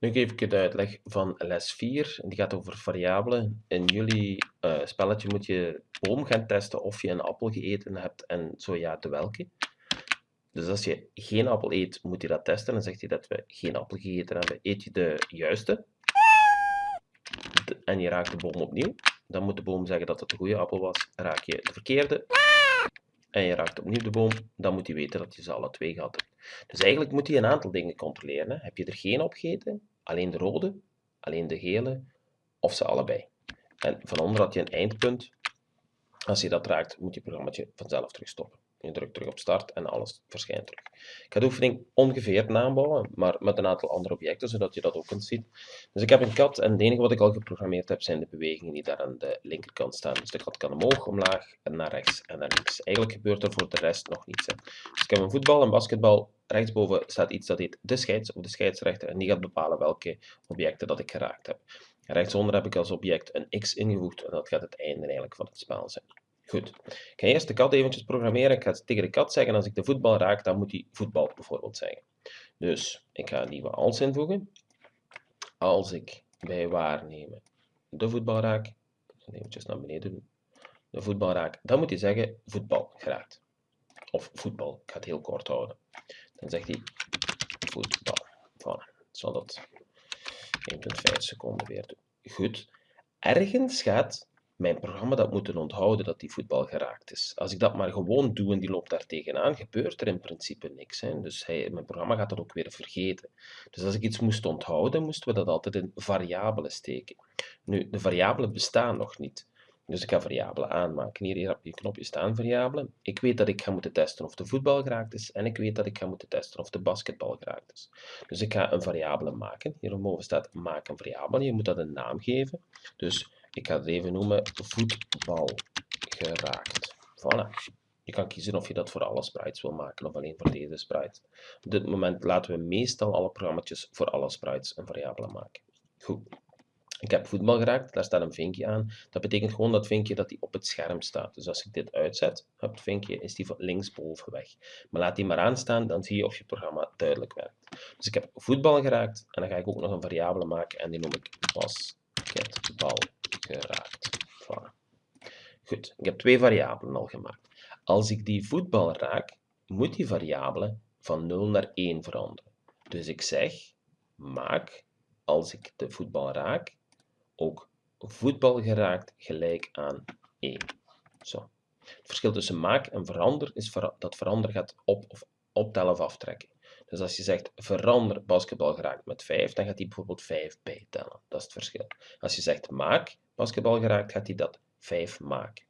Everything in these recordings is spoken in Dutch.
Nu geef ik het uitleg van les 4. Die gaat over variabelen. In jullie uh, spelletje moet je boom gaan testen of je een appel gegeten hebt en zo ja, de welke. Dus als je geen appel eet, moet je dat testen. Dan zegt hij dat we geen appel gegeten hebben. Eet je de juiste en je raakt de boom opnieuw, dan moet de boom zeggen dat het de goede appel was. Raak je de verkeerde en je raakt opnieuw de boom, dan moet hij weten dat je ze alle twee gehad hebt. Dus eigenlijk moet hij een aantal dingen controleren. Hè. Heb je er geen opgegeten? Alleen de rode, alleen de gele of ze allebei. En van onder had je een eindpunt. Als je dat raakt, moet je programma vanzelf terug stoppen. Je drukt terug op start en alles verschijnt terug. Ik ga de oefening ongeveer nabouwen, maar met een aantal andere objecten, zodat je dat ook kunt zien. Dus ik heb een kat en het enige wat ik al geprogrammeerd heb, zijn de bewegingen die daar aan de linkerkant staan. Dus de kat kan omhoog, omlaag, en naar rechts en naar links. Eigenlijk gebeurt er voor de rest nog niets. Dus ik heb een voetbal, een basketbal. Rechtsboven staat iets dat heet de scheids of de scheidsrechter en die gaat bepalen welke objecten dat ik geraakt heb. Rechtsonder heb ik als object een x ingevoegd en dat gaat het einde eigenlijk van het spel zijn. Goed. Ik ga eerst de kat eventjes programmeren. Ik ga tegen de kat zeggen, als ik de voetbal raak, dan moet hij voetbal bijvoorbeeld zeggen. Dus ik ga een nieuwe als invoegen. Als ik bij waarnemen de voetbal raak, eventjes naar beneden doen, de voetbal raak, dan moet hij zeggen voetbal geraakt. Of voetbal, ik ga het heel kort houden. Dan zegt hij voetbal. Voilà. Zal dat 1,5 seconden weer doen. Goed. Ergens gaat mijn programma dat moeten onthouden dat die voetbal geraakt is. Als ik dat maar gewoon doe en die loopt daar tegenaan, gebeurt er in principe niks. Hè. Dus hij, mijn programma gaat dat ook weer vergeten. Dus als ik iets moest onthouden, moesten we dat altijd in variabelen steken. Nu, de variabelen bestaan nog niet. Dus ik ga variabelen aanmaken. Hier, hier op je knopje staan variabelen. Ik weet dat ik ga moeten testen of de voetbal geraakt is. En ik weet dat ik ga moeten testen of de basketbal geraakt is. Dus ik ga een variabele maken. Hier boven staat maak een variabele. Je moet dat een naam geven. Dus ik ga het even noemen voetbal geraakt. Voilà. Je kan kiezen of je dat voor alle sprites wil maken of alleen voor deze sprite. Op dit moment laten we meestal alle programma's voor alle sprites een variabele maken. Goed. Ik heb voetbal geraakt, daar staat een vinkje aan. Dat betekent gewoon dat vinkje dat die op het scherm staat. Dus als ik dit uitzet, het vinkje, is die van linksboven weg. Maar laat die maar aanstaan, dan zie je of je programma duidelijk werkt. Dus ik heb voetbal geraakt en dan ga ik ook nog een variabele maken en die noem ik basketbal geraakt. Goed, ik heb twee variabelen al gemaakt. Als ik die voetbal raak, moet die variabele van 0 naar 1 veranderen. Dus ik zeg, maak, als ik de voetbal raak, ook voetbal geraakt gelijk aan 1. Zo. Het verschil tussen maak en verander is dat verander gaat op of optellen of aftrekken. Dus als je zegt verander basketbal geraakt met 5, dan gaat hij bijvoorbeeld 5 bijtellen. Dat is het verschil. Als je zegt maak basketbal geraakt, gaat hij dat 5 maken.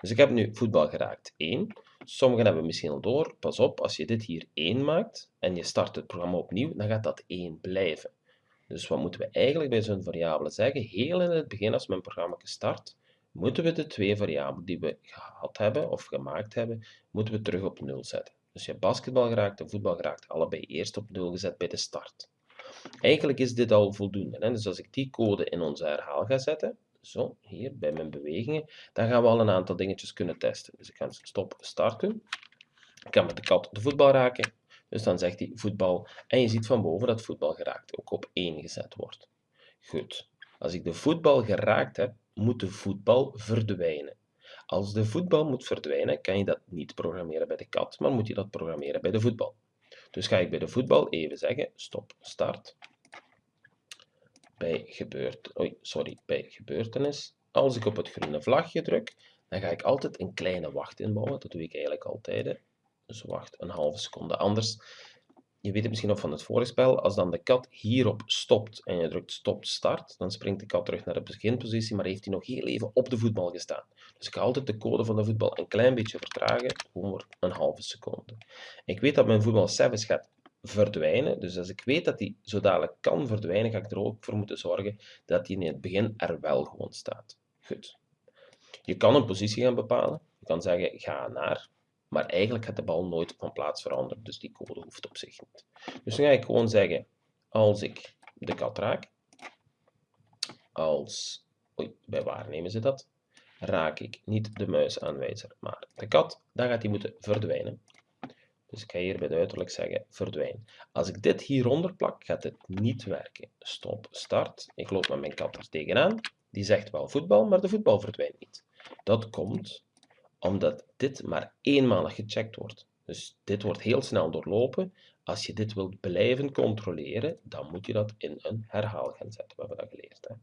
Dus ik heb nu voetbal geraakt 1. Sommigen hebben misschien al door, pas op, als je dit hier 1 maakt en je start het programma opnieuw, dan gaat dat 1 blijven. Dus wat moeten we eigenlijk bij zo'n variabele zeggen? Heel in het begin, als mijn programma start, moeten we de twee variabelen die we gehad hebben of gemaakt hebben, moeten we terug op 0 zetten. Dus je hebt basketbal geraakt en voetbal geraakt, allebei eerst op 0 gezet bij de start. Eigenlijk is dit al voldoende. Hè? Dus als ik die code in onze herhaal ga zetten, zo, hier bij mijn bewegingen, dan gaan we al een aantal dingetjes kunnen testen. Dus ik ga stop start doen. Ik kan met de kat de voetbal raken. Dus dan zegt hij voetbal. En je ziet van boven dat voetbal geraakt ook op 1 gezet wordt. Goed. Als ik de voetbal geraakt heb, moet de voetbal verdwijnen. Als de voetbal moet verdwijnen, kan je dat niet programmeren bij de kat, maar moet je dat programmeren bij de voetbal. Dus ga ik bij de voetbal even zeggen, stop, start. Bij, gebeurt, sorry, bij gebeurtenis. Als ik op het groene vlagje druk, dan ga ik altijd een kleine wacht inbouwen. Dat doe ik eigenlijk altijd. Dus wacht een halve seconde. Anders je weet het misschien nog van het vorige spel, als dan de kat hierop stopt en je drukt stop start, dan springt de kat terug naar de beginpositie, maar heeft hij nog heel even op de voetbal gestaan. Dus ik ga altijd de code van de voetbal een klein beetje vertragen, voor een halve seconde. Ik weet dat mijn voetbal 7 gaat verdwijnen, dus als ik weet dat hij zo dadelijk kan verdwijnen, ga ik er ook voor moeten zorgen dat hij in het begin er wel gewoon staat. Goed. Je kan een positie gaan bepalen. Je kan zeggen, ga naar maar eigenlijk gaat de bal nooit van plaats veranderen, dus die code hoeft op zich niet. Dus dan ga ik gewoon zeggen, als ik de kat raak, als, oei, bij waar nemen ze dat? Raak ik niet de muisaanwijzer, maar de kat, dan gaat die moeten verdwijnen. Dus ik ga hier bij de uiterlijk zeggen verdwijn. Als ik dit hieronder plak, gaat het niet werken. Stop, start. Ik loop met mijn kat er tegenaan. Die zegt wel voetbal, maar de voetbal verdwijnt niet. Dat komt omdat dit maar eenmalig gecheckt wordt. Dus dit wordt heel snel doorlopen. Als je dit wilt blijven controleren, dan moet je dat in een herhaal gaan zetten. We hebben dat geleerd. Hè?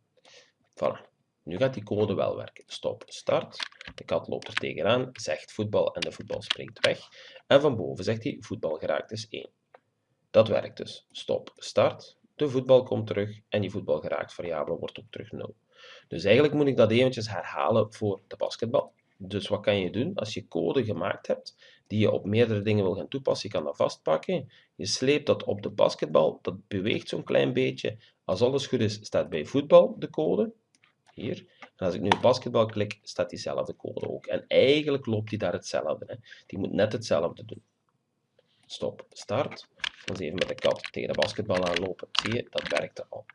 Voilà. Nu gaat die code wel werken. Stop, start. De kat loopt er tegenaan, zegt voetbal en de voetbal springt weg. En van boven zegt hij voetbal geraakt is 1. Dat werkt dus. Stop, start. De voetbal komt terug en die voetbal geraakt variabele wordt ook terug 0. Dus eigenlijk moet ik dat eventjes herhalen voor de basketbal. Dus wat kan je doen? Als je code gemaakt hebt die je op meerdere dingen wil gaan toepassen, je kan dat vastpakken. Je sleept dat op de basketbal, dat beweegt zo'n klein beetje. Als alles goed is, staat bij voetbal de code. Hier. En als ik nu basketbal klik, staat diezelfde code ook. En eigenlijk loopt die daar hetzelfde. Hè. Die moet net hetzelfde doen. Stop, start. Dan even met de kat tegen de basketbal aanlopen. Zie je, dat werkte al.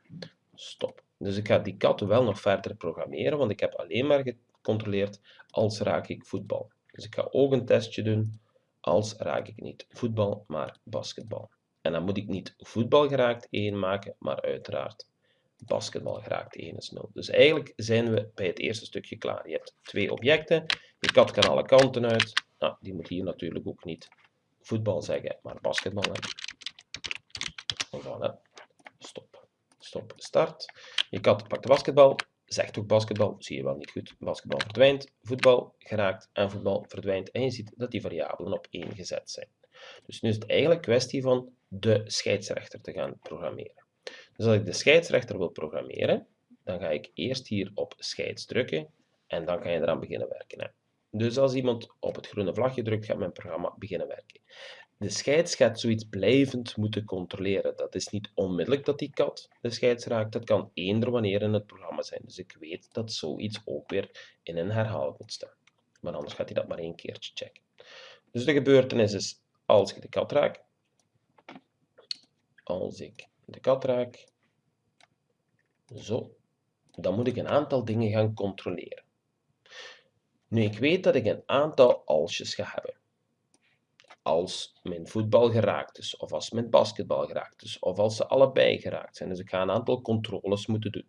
Stop. Dus ik ga die kat wel nog verder programmeren, want ik heb alleen maar gecontroleerd als raak ik voetbal. Dus ik ga ook een testje doen als raak ik niet voetbal, maar basketbal. En dan moet ik niet voetbal geraakt 1 maken, maar uiteraard basketbal geraakt 1 is 0. Dus eigenlijk zijn we bij het eerste stukje klaar. Je hebt twee objecten, je kat kan alle kanten uit. Nou, die moet hier natuurlijk ook niet voetbal zeggen, maar basketbal. Voilà. Stop. Stop. Start. Je kat pakt de basketbal, zegt ook basketbal, zie je wel niet goed. Basketbal verdwijnt, voetbal geraakt en voetbal verdwijnt. En je ziet dat die variabelen op 1 gezet zijn. Dus nu is het eigenlijk kwestie van de scheidsrechter te gaan programmeren. Dus als ik de scheidsrechter wil programmeren, dan ga ik eerst hier op scheids drukken en dan kan je eraan beginnen werken. Hè. Dus als iemand op het groene vlagje drukt, gaat mijn programma beginnen werken. De scheids gaat zoiets blijvend moeten controleren. Dat is niet onmiddellijk dat die kat de scheids raakt. Dat kan eender wanneer in het programma zijn. Dus ik weet dat zoiets ook weer in een herhaling moet staan. Maar anders gaat hij dat maar één keertje checken. Dus de gebeurtenis is als ik de kat raak. Als ik de kat raak. Zo. Dan moet ik een aantal dingen gaan controleren. Nu, ik weet dat ik een aantal alsjes ga hebben. Als mijn voetbal geraakt is, of als mijn basketbal geraakt is, of als ze allebei geraakt zijn. Dus ik ga een aantal controles moeten doen.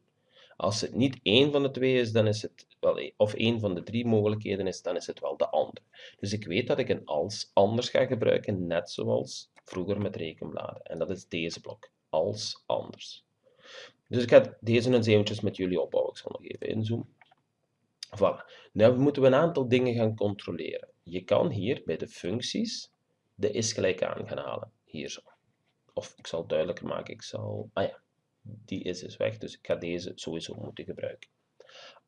Als het niet één van de twee is, dan is het wel, of één van de drie mogelijkheden is, dan is het wel de andere. Dus ik weet dat ik een als anders ga gebruiken, net zoals vroeger met rekenbladen. En dat is deze blok als anders. Dus ik ga deze eens eventjes met jullie opbouwen. Ik zal nog even inzoomen. Voilà. Nu moeten we een aantal dingen gaan controleren. Je kan hier bij de functies de is gelijk aan gaan halen. Hier zo. Of ik zal het duidelijker maken. Ik zal... Ah ja, die is dus weg. Dus ik ga deze sowieso moeten gebruiken.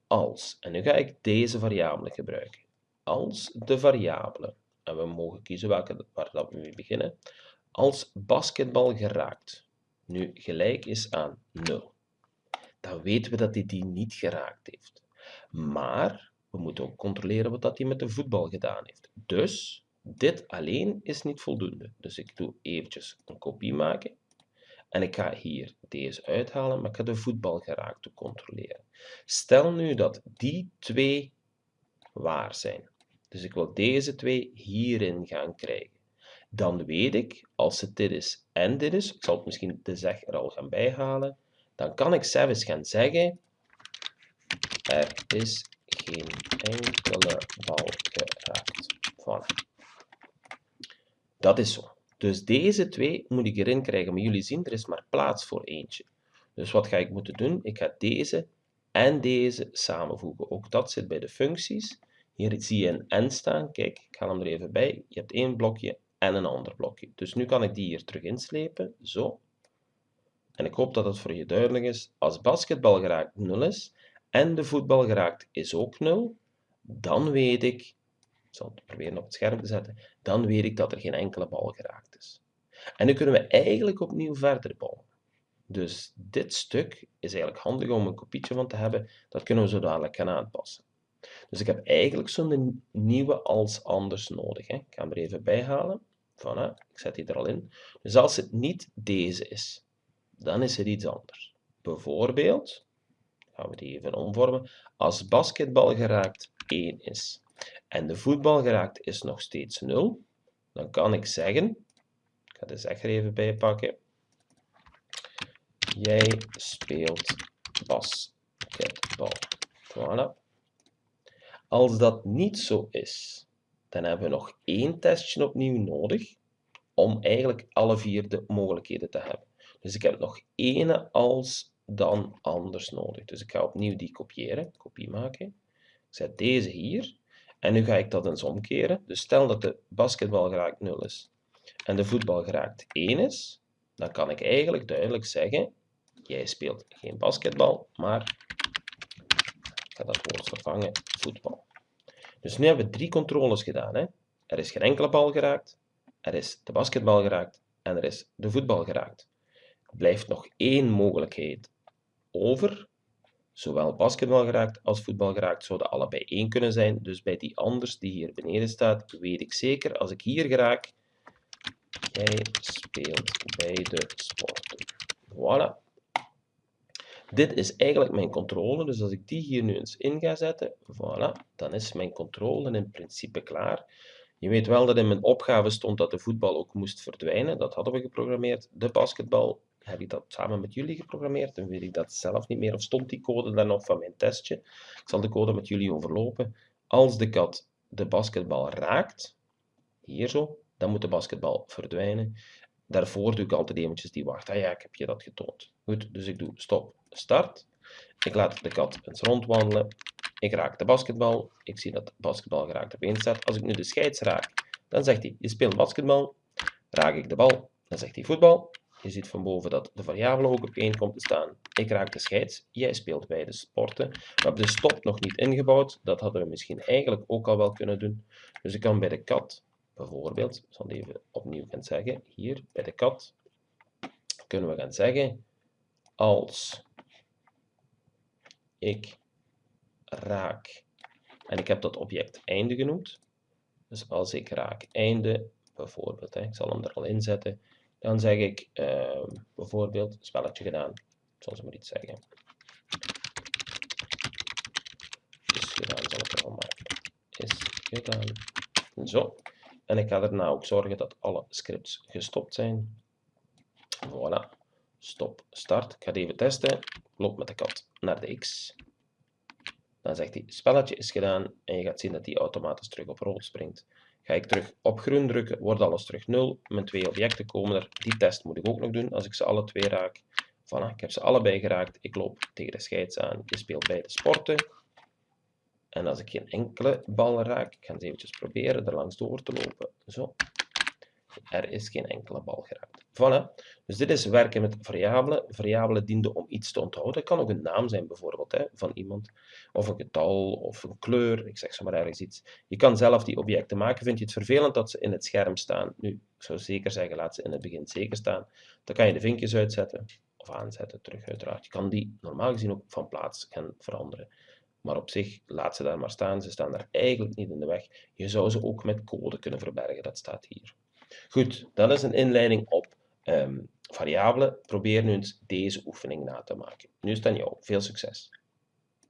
Als. En nu ga ik deze variabele gebruiken. Als de variabele. En we mogen kiezen welke, waar dat we mee beginnen. Als basketbal geraakt nu gelijk is aan 0, dan weten we dat hij die niet geraakt heeft. Maar we moeten ook controleren wat dat hij met de voetbal gedaan heeft. Dus dit alleen is niet voldoende. Dus ik doe eventjes een kopie maken. En ik ga hier deze uithalen, maar ik ga de voetbal geraakt controleren. Stel nu dat die twee waar zijn. Dus ik wil deze twee hierin gaan krijgen dan weet ik, als het dit is en dit is, ik zal het misschien de zeg er al gaan bijhalen, dan kan ik zelfs gaan zeggen, er is geen enkele bal geraakt. Voilà. Dat is zo. Dus deze twee moet ik erin krijgen, maar jullie zien, er is maar plaats voor eentje. Dus wat ga ik moeten doen? Ik ga deze en deze samenvoegen. Ook dat zit bij de functies. Hier zie je een en staan. Kijk, ik haal hem er even bij. Je hebt één blokje en een ander blokje. Dus nu kan ik die hier terug inslepen, zo. En ik hoop dat het voor je duidelijk is. Als basketbal geraakt 0 is en de voetbal geraakt is ook 0, dan weet ik, ik zal het proberen op het scherm te zetten, dan weet ik dat er geen enkele bal geraakt is. En nu kunnen we eigenlijk opnieuw verder bouwen. Dus dit stuk is eigenlijk handig om een kopietje van te hebben. Dat kunnen we zo dadelijk gaan aanpassen. Dus ik heb eigenlijk zo'n nieuwe als anders nodig. Hè. Ik ga hem er even bij halen. Ik zet die er al in. Dus als het niet deze is, dan is het iets anders. Bijvoorbeeld, gaan we die even omvormen, als basketbal geraakt 1 is en de voetbal geraakt is nog steeds 0, dan kan ik zeggen, ik ga de zegger even bijpakken, jij speelt basketbal. Voilà. Als dat niet zo is, dan hebben we nog één testje opnieuw nodig om eigenlijk alle vier de mogelijkheden te hebben. Dus ik heb nog ene als dan anders nodig. Dus ik ga opnieuw die kopiëren, kopie maken. Ik zet deze hier. En nu ga ik dat eens omkeren. Dus stel dat de basketbal geraakt 0 is en de voetbal geraakt 1 is, dan kan ik eigenlijk duidelijk zeggen, jij speelt geen basketbal, maar ik ga dat woord vervangen, voetbal. Dus nu hebben we drie controles gedaan. Hè? Er is geen enkele bal geraakt, er is de basketbal geraakt en er is de voetbal geraakt. Er blijft nog één mogelijkheid over. Zowel basketbal geraakt als voetbal geraakt zouden allebei één kunnen zijn. Dus bij die anders die hier beneden staat, weet ik zeker, als ik hier geraak, jij speelt bij de sporten. Voilà. Dit is eigenlijk mijn controle, dus als ik die hier nu eens in ga zetten, voilà, dan is mijn controle in principe klaar. Je weet wel dat in mijn opgave stond dat de voetbal ook moest verdwijnen, dat hadden we geprogrammeerd. De basketbal heb ik dat samen met jullie geprogrammeerd, dan weet ik dat zelf niet meer, of stond die code dan nog van mijn testje. Ik zal de code met jullie overlopen. Als de kat de basketbal raakt, hier zo, dan moet de basketbal verdwijnen. Daarvoor doe ik altijd eventjes die wacht. Ah ja, ik heb je dat getoond. Goed, dus ik doe stop, start. Ik laat de kat eens rondwandelen. Ik raak de basketbal. Ik zie dat de basketbal geraakt op één staat. Als ik nu de scheids raak, dan zegt hij, je speelt basketbal. Raak ik de bal, dan zegt hij voetbal. Je ziet van boven dat de variabele ook op 1 komt te staan. Ik raak de scheids, jij speelt bij de sporten. We hebben de stop nog niet ingebouwd. Dat hadden we misschien eigenlijk ook al wel kunnen doen. Dus ik kan bij de kat bijvoorbeeld, ik zal het even opnieuw gaan zeggen, hier bij de kat, kunnen we gaan zeggen, als ik raak, en ik heb dat object einde genoemd, dus als ik raak einde, bijvoorbeeld, hè, ik zal hem er al in zetten, dan zeg ik uh, bijvoorbeeld, spelletje gedaan, zal ze maar iets zeggen. Is gedaan, zal ik er al maken. Is gedaan. Zo. En ik ga daarna ook zorgen dat alle scripts gestopt zijn. Voilà. Stop, start. Ik ga het even testen. Loop met de kat de X. Dan zegt hij, spelletje is gedaan. En je gaat zien dat hij automatisch terug op rood springt. Ga ik terug op groen drukken, wordt alles terug 0. Mijn twee objecten komen er. Die test moet ik ook nog doen als ik ze alle twee raak. Voilà, ik heb ze allebei geraakt. Ik loop tegen de scheids aan. Je speelt beide sporten. En als ik geen enkele bal raak, ik ga eens eventjes proberen er langs door te lopen. Zo. Er is geen enkele bal geraakt. Voilà. Dus dit is werken met variabelen. Variabelen dienen om iets te onthouden. Het kan ook een naam zijn bijvoorbeeld hè, van iemand. Of een getal, of een kleur. Ik zeg zomaar ergens iets. Je kan zelf die objecten maken. Vind je het vervelend dat ze in het scherm staan? Nu, ik zou zeker zeggen, laat ze in het begin zeker staan. Dan kan je de vinkjes uitzetten. Of aanzetten terug uiteraard. Je kan die normaal gezien ook van plaats gaan veranderen. Maar op zich, laat ze daar maar staan. Ze staan daar eigenlijk niet in de weg. Je zou ze ook met code kunnen verbergen. Dat staat hier. Goed, dat is een inleiding op um, variabelen. Probeer nu eens deze oefening na te maken. Nu is het aan jou. Veel succes.